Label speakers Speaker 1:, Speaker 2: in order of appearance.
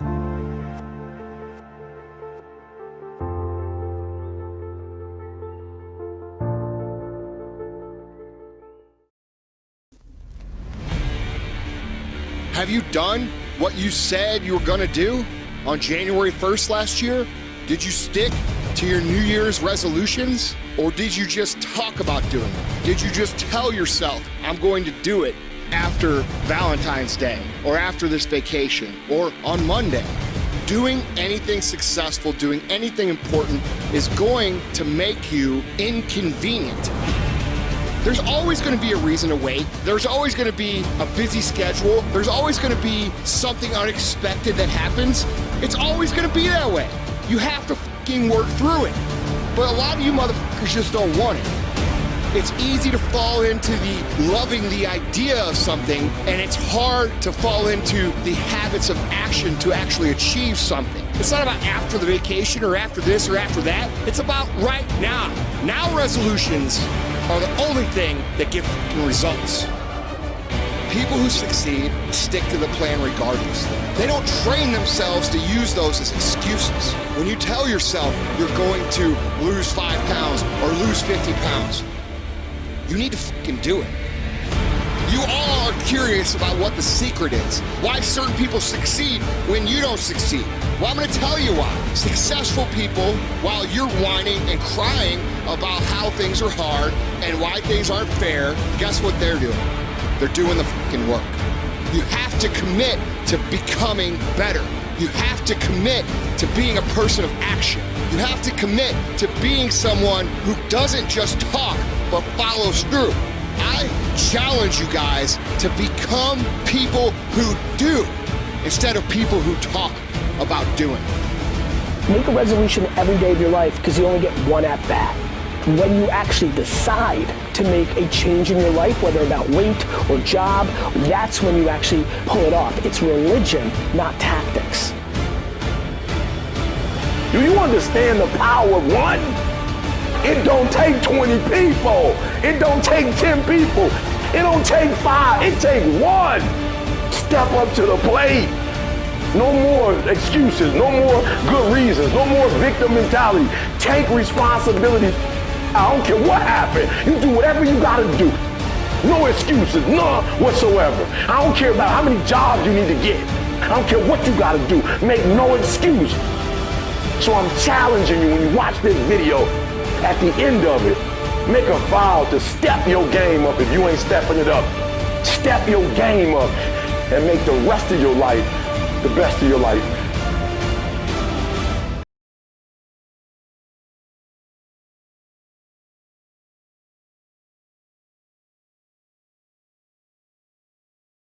Speaker 1: Have you done what you said you were going to do on January 1st last year? Did you stick to your New Year's resolutions? Or did you just talk about doing it? Did you just tell yourself, I'm going to do it after Valentine's Day or after this vacation or on Monday? Doing anything successful, doing anything important is going to make you inconvenient. There's always going to be a reason to wait. There's always going to be a busy schedule. There's always going to be something unexpected that happens. It's always going to be that way. You have to fucking work through it. But a lot of you motherfuckers just don't want it. It's easy to fall into the loving the idea of something, and it's hard to fall into the habits of action to actually achieve something. It's not about after the vacation or after this or after that. It's about right now. Now resolutions are the only thing that give results. People who succeed stick to the plan regardless. They don't train themselves to use those as excuses. When you tell yourself you're going to lose five pounds or lose 50 pounds, you need to fucking do it. You all are curious about what the secret is. Why certain people succeed when you don't succeed. Well, I'm gonna tell you why. Successful people, while you're whining and crying about how things are hard and why things aren't fair, guess what they're doing? They're doing the fucking work. You have to commit to becoming better. You have to commit to being a person of action. You have to commit to being someone who doesn't just talk, but follows through. I challenge you guys to become people who do instead of people who talk about doing.
Speaker 2: Make a resolution every day of your life because you only get one at bat when you actually decide to make a change in your life, whether about weight or job, that's when you actually pull it off. It's religion, not tactics.
Speaker 3: Do you understand the power of one? It don't take 20 people. It don't take 10 people. It don't take five. It take one. Step up to the plate. No more excuses. No more good reasons. No more victim mentality. Take responsibility I don't care what happened. You do whatever you gotta do. No excuses, none whatsoever. I don't care about how many jobs you need to get. I don't care what you gotta do. Make no excuse. So I'm challenging you when you watch this video, at the end of it, make a vow to step your game up if you ain't stepping it up. Step your game up and make the rest of your life the best of your life.